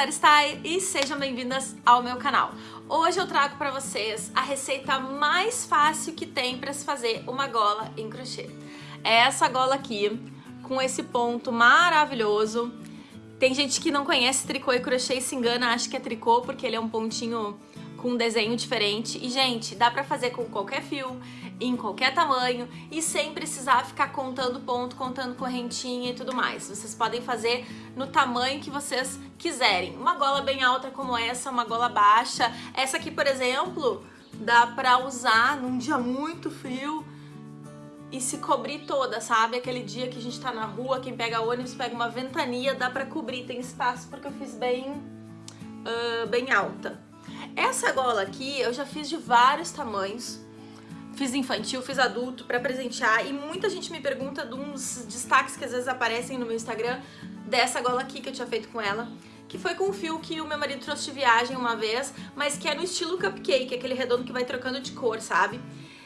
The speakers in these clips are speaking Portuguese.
Sara Style e sejam bem-vindas ao meu canal. Hoje eu trago para vocês a receita mais fácil que tem para se fazer uma gola em crochê. É essa gola aqui, com esse ponto maravilhoso. Tem gente que não conhece tricô e crochê e se engana, acha que é tricô porque ele é um pontinho com um desenho diferente. E, gente, dá pra fazer com qualquer fio, em qualquer tamanho e sem precisar ficar contando ponto, contando correntinha e tudo mais. Vocês podem fazer no tamanho que vocês quiserem. Uma gola bem alta como essa, uma gola baixa. Essa aqui, por exemplo, dá pra usar num dia muito frio e se cobrir toda, sabe? Aquele dia que a gente tá na rua, quem pega ônibus pega uma ventania, dá pra cobrir, tem espaço porque eu fiz bem, uh, bem alta. Essa gola aqui eu já fiz de vários tamanhos, fiz infantil, fiz adulto para presentear e muita gente me pergunta de uns destaques que às vezes aparecem no meu Instagram dessa gola aqui que eu tinha feito com ela, que foi com um fio que o meu marido trouxe de viagem uma vez, mas que é no estilo cupcake, aquele redondo que vai trocando de cor, sabe?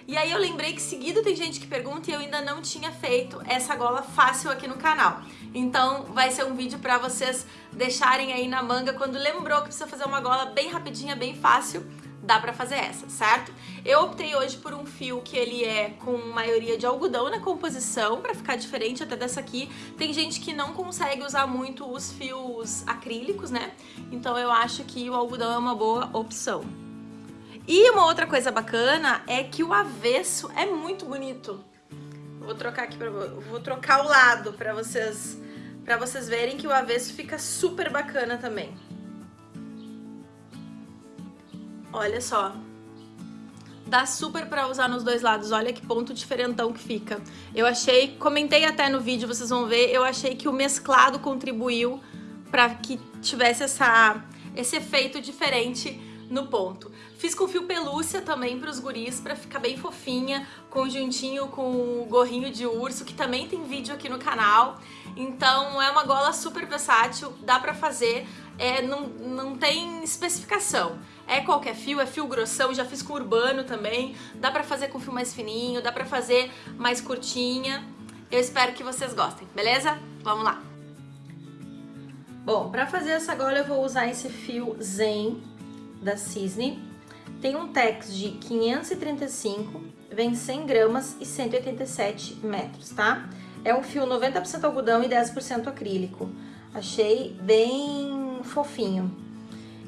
E aí eu lembrei que seguido tem gente que pergunta e eu ainda não tinha feito essa gola fácil aqui no canal. Então vai ser um vídeo pra vocês deixarem aí na manga quando lembrou que precisa fazer uma gola bem rapidinha, bem fácil, dá pra fazer essa, certo? Eu optei hoje por um fio que ele é com maioria de algodão na composição, pra ficar diferente até dessa aqui. Tem gente que não consegue usar muito os fios acrílicos, né? Então eu acho que o algodão é uma boa opção. E uma outra coisa bacana é que o avesso é muito bonito. Vou trocar aqui para vou trocar o lado para vocês para vocês verem que o avesso fica super bacana também. Olha só. Dá super para usar nos dois lados. Olha que ponto diferentão que fica. Eu achei, comentei até no vídeo, vocês vão ver, eu achei que o mesclado contribuiu para que tivesse essa esse efeito diferente no ponto. Fiz com fio pelúcia também para os guris, para ficar bem fofinha, conjuntinho com o gorrinho de urso, que também tem vídeo aqui no canal. Então é uma gola super versátil, dá para fazer, é, não, não tem especificação. É qualquer fio, é fio grossão, já fiz com urbano também, dá pra fazer com fio mais fininho, dá pra fazer mais curtinha. Eu espero que vocês gostem, beleza? Vamos lá! Bom, pra fazer essa gola eu vou usar esse fio Zen da Cisne. Tem um Tex de 535, vem 100 gramas e 187 metros, tá? É um fio 90% algodão e 10% acrílico. Achei bem fofinho.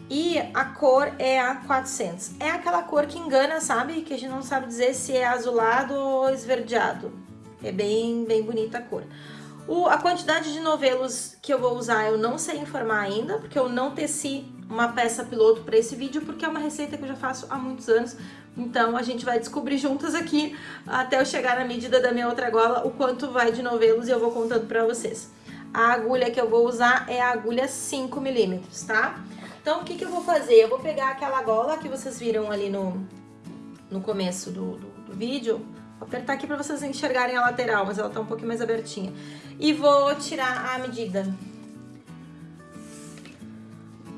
E a cor é a 400. É aquela cor que engana, sabe? Que a gente não sabe dizer se é azulado ou esverdeado. É bem, bem bonita a cor. O, a quantidade de novelos que eu vou usar eu não sei informar ainda, porque eu não teci uma peça piloto para esse vídeo, porque é uma receita que eu já faço há muitos anos. Então a gente vai descobrir juntas aqui, até eu chegar na medida da minha outra gola, o quanto vai de novelos e eu vou contando para vocês. A agulha que eu vou usar é a agulha 5 milímetros, tá? Então o que, que eu vou fazer? Eu vou pegar aquela gola que vocês viram ali no, no começo do, do, do vídeo, Vou apertar aqui para vocês enxergarem a lateral, mas ela tá um pouquinho mais abertinha. E vou tirar a medida.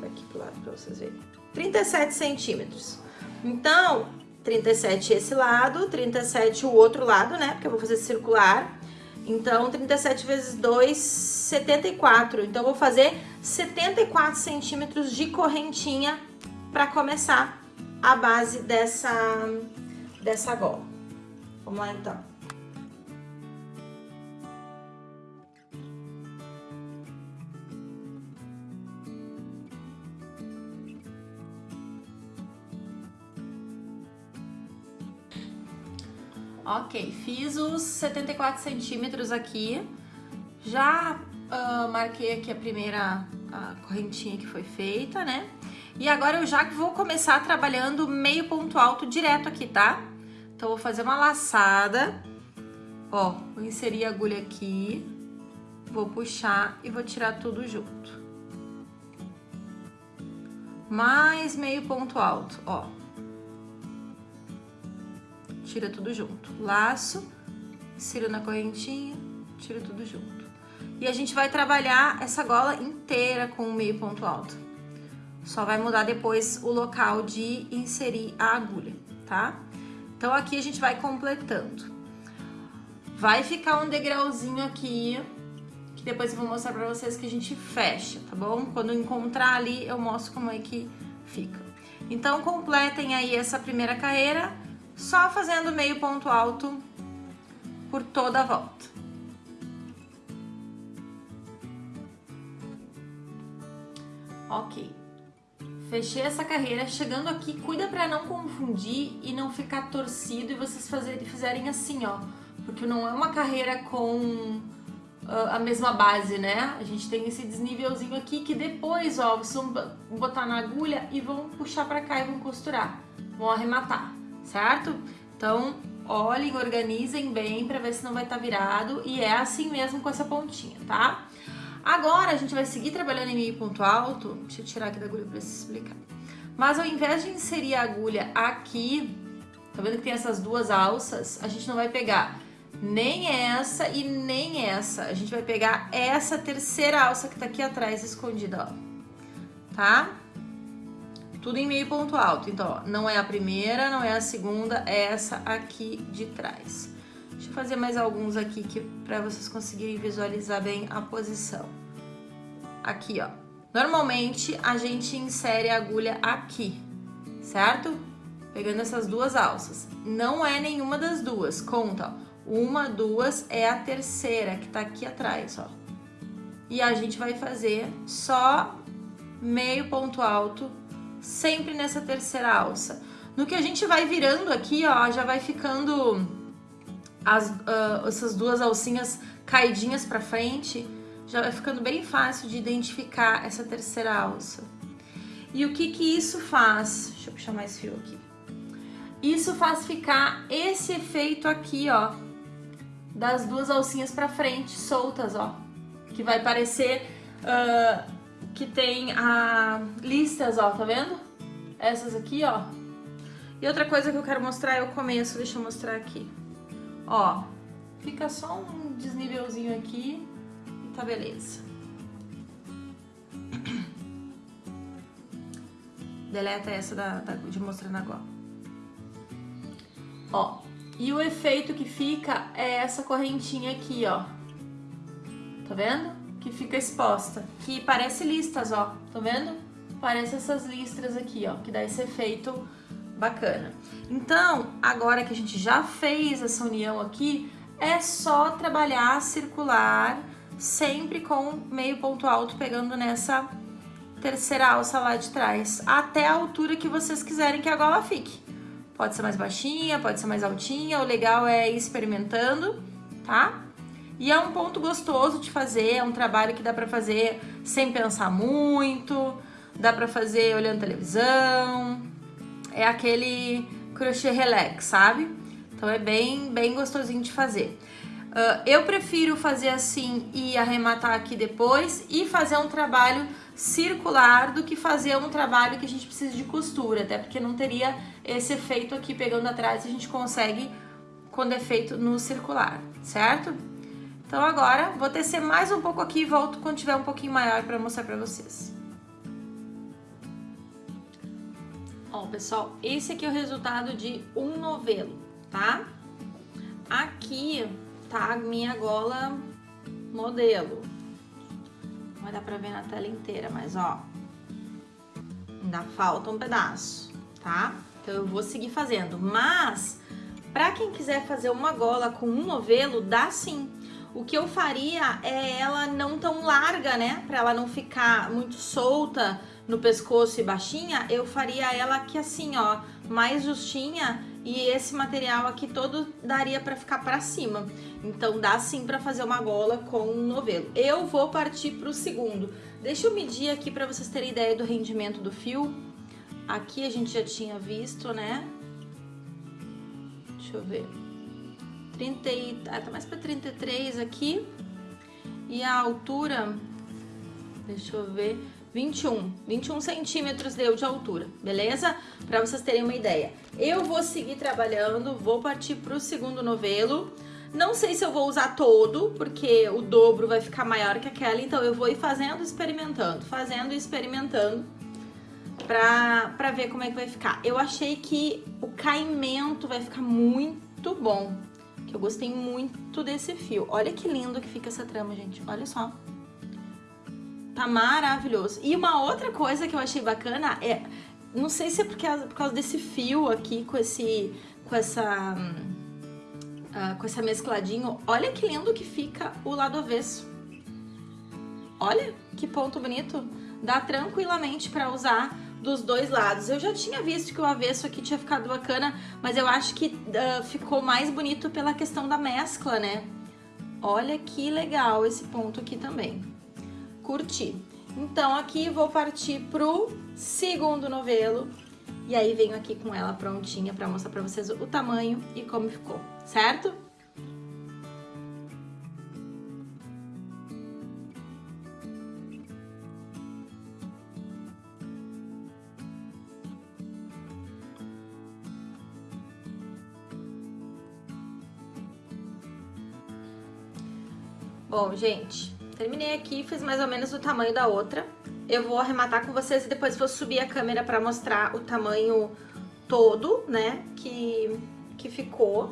Tá aqui pro lado para vocês verem. 37 centímetros. Então, 37 esse lado, 37 o outro lado, né? Porque eu vou fazer circular. Então, 37 vezes 2, 74. Então, vou fazer 74 centímetros de correntinha para começar a base dessa, dessa gola. Vamos lá então. Ok, fiz os 74 centímetros aqui. Já uh, marquei aqui a primeira a correntinha que foi feita, né? E agora eu já vou começar trabalhando meio ponto alto direto aqui, tá? Então, vou fazer uma laçada. Ó, vou inserir a agulha aqui. Vou puxar e vou tirar tudo junto. Mais meio ponto alto, ó. Tira tudo junto. Laço, insiro na correntinha, tiro tudo junto. E a gente vai trabalhar essa gola inteira com o meio ponto alto. Só vai mudar depois o local de inserir a agulha, tá? Então, aqui a gente vai completando. Vai ficar um degrauzinho aqui que depois eu vou mostrar pra vocês que a gente fecha, tá bom? Quando encontrar ali, eu mostro como é que fica. Então, completem aí essa primeira carreira, só fazendo meio ponto alto por toda a volta. Ok. Fechei essa carreira, chegando aqui, cuida pra não confundir e não ficar torcido e vocês fazerem, fizerem assim, ó. Porque não é uma carreira com uh, a mesma base, né? A gente tem esse desnivelzinho aqui que depois, ó, vocês vão botar na agulha e vão puxar pra cá e vão costurar. Vão arrematar, certo? Então, olhem, organizem bem pra ver se não vai estar tá virado e é assim mesmo com essa pontinha, tá? Agora a gente vai seguir trabalhando em meio ponto alto. Deixa eu tirar aqui da agulha para explicar. Mas ao invés de inserir a agulha aqui, tá vendo que tem essas duas alças? A gente não vai pegar nem essa e nem essa. A gente vai pegar essa terceira alça que tá aqui atrás escondida, ó. Tá? Tudo em meio ponto alto. Então, ó, não é a primeira, não é a segunda, é essa aqui de trás. Deixa eu fazer mais alguns aqui que, pra vocês conseguirem visualizar bem a posição. Aqui, ó. Normalmente, a gente insere a agulha aqui, certo? Pegando essas duas alças. Não é nenhuma das duas, conta, ó. Uma, duas, é a terceira, que tá aqui atrás, ó. E a gente vai fazer só meio ponto alto, sempre nessa terceira alça. No que a gente vai virando aqui, ó, já vai ficando as, uh, essas duas alcinhas caidinhas pra frente, já vai ficando bem fácil de identificar essa terceira alça. E o que que isso faz? Deixa eu puxar mais fio aqui. Isso faz ficar esse efeito aqui, ó, das duas alcinhas pra frente, soltas, ó. Que vai parecer uh, que tem a listas, ó, tá vendo? Essas aqui, ó. E outra coisa que eu quero mostrar é o começo, deixa eu mostrar aqui. Ó, fica só um desnivelzinho aqui e tá beleza. Deleta essa da, da, de mostrando agora. Ó, e o efeito que fica é essa correntinha aqui, ó. Tá vendo? Que fica exposta. Que parece listas, ó. Tá vendo? Parece essas listras aqui, ó. Que dá esse efeito bacana. Então, agora que a gente já fez essa união aqui, é só trabalhar circular, sempre com meio ponto alto pegando nessa terceira alça lá de trás, até a altura que vocês quiserem que a gola fique. Pode ser mais baixinha, pode ser mais altinha, o legal é ir experimentando, tá? E é um ponto gostoso de fazer, é um trabalho que dá pra fazer sem pensar muito, dá pra fazer olhando televisão, é aquele crochê relax, sabe? Então é bem, bem gostosinho de fazer. Uh, eu prefiro fazer assim e arrematar aqui depois e fazer um trabalho circular do que fazer um trabalho que a gente precisa de costura, até porque não teria esse efeito aqui pegando atrás, a gente consegue quando é feito no circular, certo? Então agora vou tecer mais um pouco aqui e volto quando tiver um pouquinho maior para mostrar para vocês. Ó, pessoal, esse aqui é o resultado de um novelo, tá? Aqui tá a minha gola modelo. Não vai dar pra ver na tela inteira, mas ó, ainda falta um pedaço, tá? Então eu vou seguir fazendo, mas pra quem quiser fazer uma gola com um novelo, dá sim. O que eu faria é ela não tão larga, né? Pra ela não ficar muito solta, no pescoço e baixinha, eu faria ela aqui assim, ó, mais justinha e esse material aqui todo daria pra ficar pra cima. Então dá sim pra fazer uma gola com um novelo. Eu vou partir pro segundo. Deixa eu medir aqui pra vocês terem ideia do rendimento do fio. Aqui a gente já tinha visto, né? Deixa eu ver. 30 e... Ah, tá mais pra 33 aqui. E a altura... Deixa eu ver... 21, 21 centímetros deu de altura, beleza? Para vocês terem uma ideia. Eu vou seguir trabalhando, vou partir para o segundo novelo. Não sei se eu vou usar todo, porque o dobro vai ficar maior que aquela, então eu vou ir fazendo, experimentando, fazendo e experimentando pra, pra ver como é que vai ficar. Eu achei que o caimento vai ficar muito bom, que eu gostei muito desse fio. Olha que lindo que fica essa trama, gente. Olha só. Tá maravilhoso. E uma outra coisa que eu achei bacana é... Não sei se é porque, por causa desse fio aqui, com esse... Com essa... Uh, com essa mescladinho. Olha que lindo que fica o lado avesso. Olha que ponto bonito. Dá tranquilamente pra usar dos dois lados. Eu já tinha visto que o avesso aqui tinha ficado bacana, mas eu acho que uh, ficou mais bonito pela questão da mescla, né? Olha que legal esse ponto aqui também. Curti. Então aqui vou partir pro segundo novelo. E aí venho aqui com ela prontinha pra mostrar pra vocês o tamanho e como ficou, certo? Bom, gente, terminei aqui, fiz mais ou menos o tamanho da outra. Eu vou arrematar com vocês e depois vou subir a câmera pra mostrar o tamanho todo, né, que, que ficou.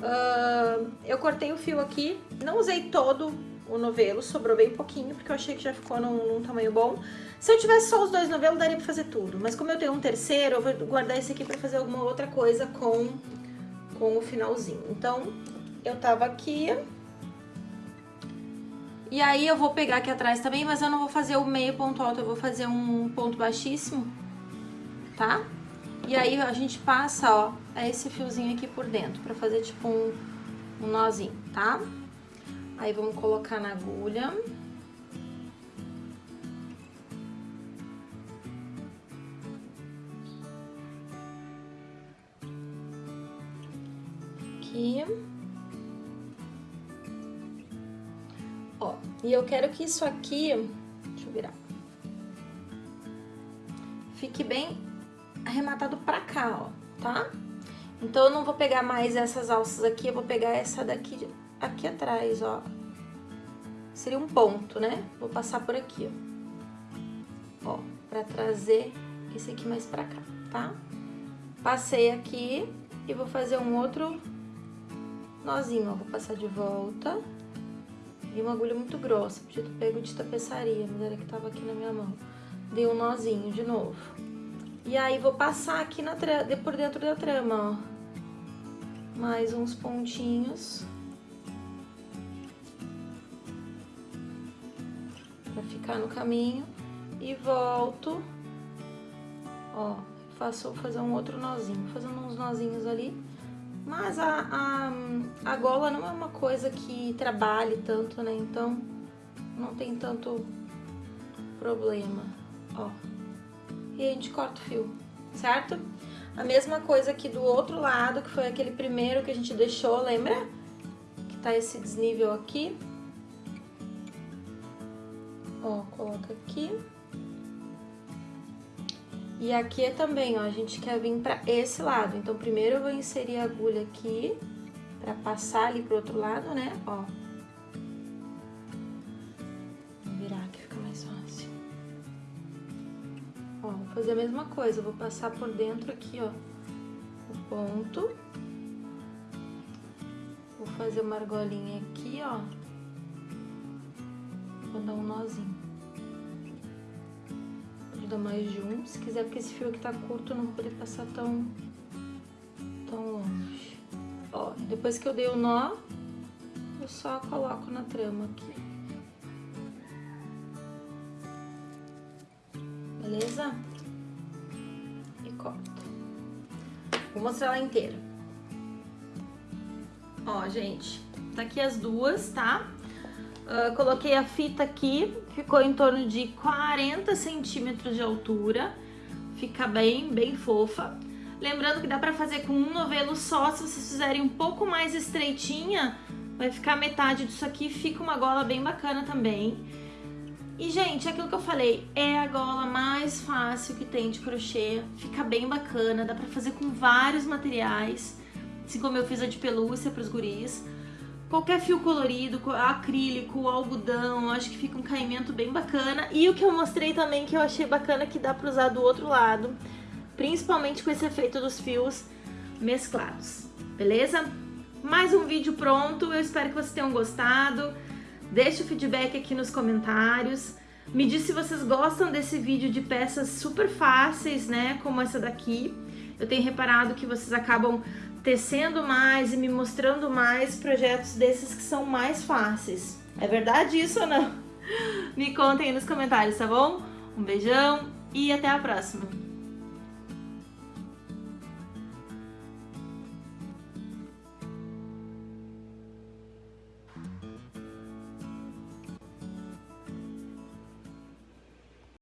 Uh, eu cortei o fio aqui, não usei todo o novelo, sobrou bem pouquinho, porque eu achei que já ficou num, num, tamanho bom. Se eu tivesse só os dois novelos, daria pra fazer tudo. Mas como eu tenho um terceiro, eu vou guardar esse aqui pra fazer alguma outra coisa com, com o finalzinho. Então, eu tava aqui, e aí eu vou pegar aqui atrás também, mas eu não vou fazer o meio ponto alto, eu vou fazer um ponto baixíssimo, tá? E aí a gente passa, ó, esse fiozinho aqui por dentro, pra fazer tipo um, um nozinho, tá? Aí vamos colocar na agulha. Aqui. E eu quero que isso aqui, deixa eu virar, fique bem arrematado pra cá, ó, tá? Então eu não vou pegar mais essas alças aqui, eu vou pegar essa daqui, aqui atrás, ó. Seria um ponto, né? Vou passar por aqui, ó. Ó, pra trazer esse aqui mais pra cá, tá? Passei aqui e vou fazer um outro nozinho, ó. Vou passar de volta. E uma agulha muito grossa, podia ter pego de tapeçaria, mas era que tava aqui na minha mão. Dei um nozinho de novo. E aí vou passar aqui na por dentro da trama, ó. Mais uns pontinhos. Pra ficar no caminho. E volto. Ó, faço, fazer um outro nozinho. Fazendo uns nozinhos ali. Mas a, a, a gola não é uma coisa que trabalhe tanto, né? Então, não tem tanto problema, ó. E a gente corta o fio, certo? A mesma coisa aqui do outro lado, que foi aquele primeiro que a gente deixou, lembra? Que tá esse desnível aqui. Ó, coloca aqui. E aqui é também, ó, a gente quer vir pra esse lado. Então, primeiro eu vou inserir a agulha aqui, pra passar ali pro outro lado, né, ó. Vou virar que fica mais fácil. Ó, vou fazer a mesma coisa, vou passar por dentro aqui, ó, o ponto. Vou fazer uma argolinha aqui, ó. Vou dar um nozinho mais de um, se quiser, porque esse fio aqui tá curto, não vou poder passar tão, tão longe. Ó, depois que eu dei o nó, eu só coloco na trama aqui. Beleza? E corta. Vou mostrar ela inteira. Ó, gente, tá aqui as duas, tá? Uh, coloquei a fita aqui, ficou em torno de 40 centímetros de altura. Fica bem, bem fofa. Lembrando que dá pra fazer com um novelo só, se vocês fizerem um pouco mais estreitinha, vai ficar metade disso aqui, fica uma gola bem bacana também. E, gente, aquilo que eu falei, é a gola mais fácil que tem de crochê, fica bem bacana, dá pra fazer com vários materiais, assim como eu fiz a de pelúcia pros guris. Qualquer fio colorido, acrílico, algodão, acho que fica um caimento bem bacana. E o que eu mostrei também que eu achei bacana que dá pra usar do outro lado, principalmente com esse efeito dos fios mesclados, beleza? mais um vídeo pronto. Eu espero que vocês tenham gostado. Deixe o feedback aqui nos comentários. Me diz se vocês gostam desse vídeo de peças super fáceis, né, como essa daqui. Eu tenho reparado que vocês acabam tecendo mais e me mostrando mais projetos desses que são mais fáceis. É verdade isso ou não? Me contem aí nos comentários, tá bom? Um beijão e até a próxima!